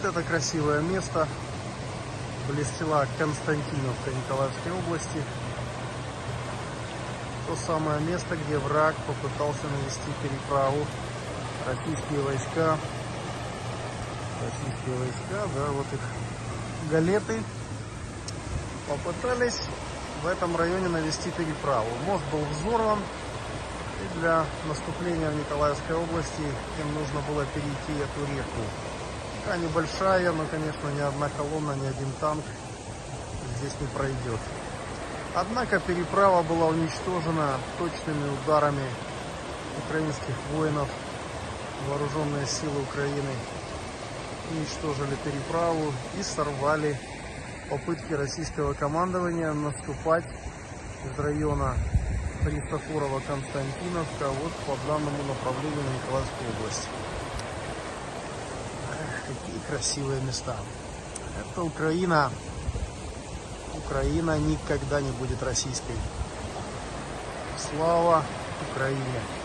Вот это красивое место. Близ села Константиновка Николаевской области. То самое место, где враг попытался навести переправу. Российские войска. Российские войска, да, вот их галеты попытались в этом районе навести переправу. Мост был взорван. И для наступления в Николаевской области им нужно было перейти эту реку. Река небольшая, но, конечно, ни одна колонна, ни один танк здесь не пройдет. Однако переправа была уничтожена точными ударами украинских воинов. Вооруженные силы Украины уничтожили переправу и сорвали попытки российского командования наступать из района Христофорова Константиновка вот по данному направлению на Николаевскую область. Какие красивые места. Это Украина. Украина никогда не будет российской. Слава Украине!